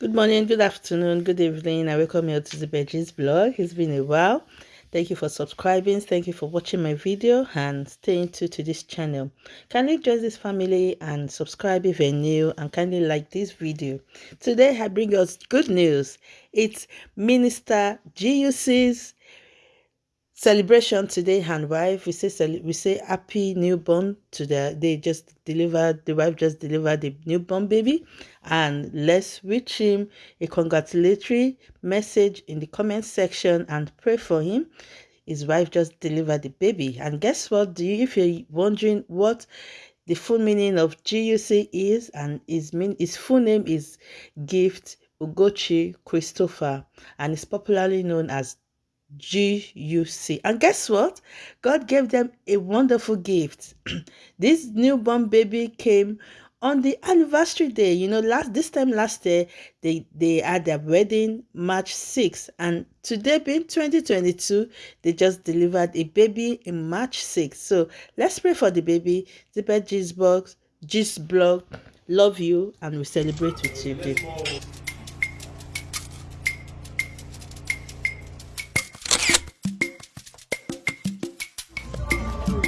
Good morning, good afternoon, good evening. I welcome you to the Veggies blog. It's been a while. Thank you for subscribing. Thank you for watching my video and staying tuned to this channel. Kindly join this family and subscribe if you're new and kindly like this video. Today I bring us good news. It's Minister GUC's celebration today and wife we say we say happy newborn to the they just delivered the wife just delivered the newborn baby and let's wish him a congratulatory message in the comment section and pray for him. His wife just delivered the baby. And guess what? Do you if you're wondering what the full meaning of GUC is and his mean his full name is gift Ugochi Christopher and is popularly known as G-U-C. And guess what? God gave them a wonderful gift. this newborn baby came on the anniversary day. You know, last this time last year, they, they had their wedding March 6th. And today being 2022, they just delivered a baby in March 6th. So let's pray for the baby. Zipper G's box, G's blog. Love you and we celebrate with you, baby.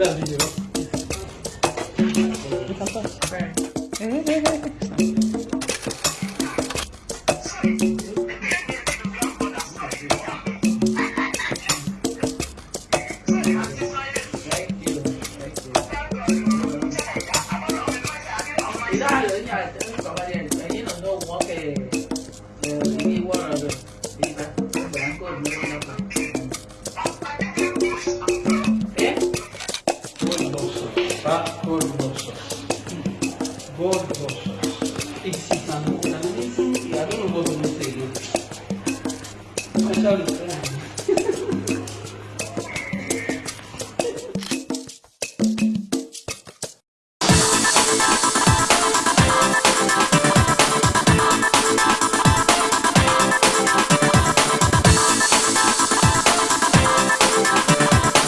làm gì nữa Dale, ya, tengo un compañero, ahí no, no, ok. va gorgosas. Gorgosas. Excitan una luz y a todo lo que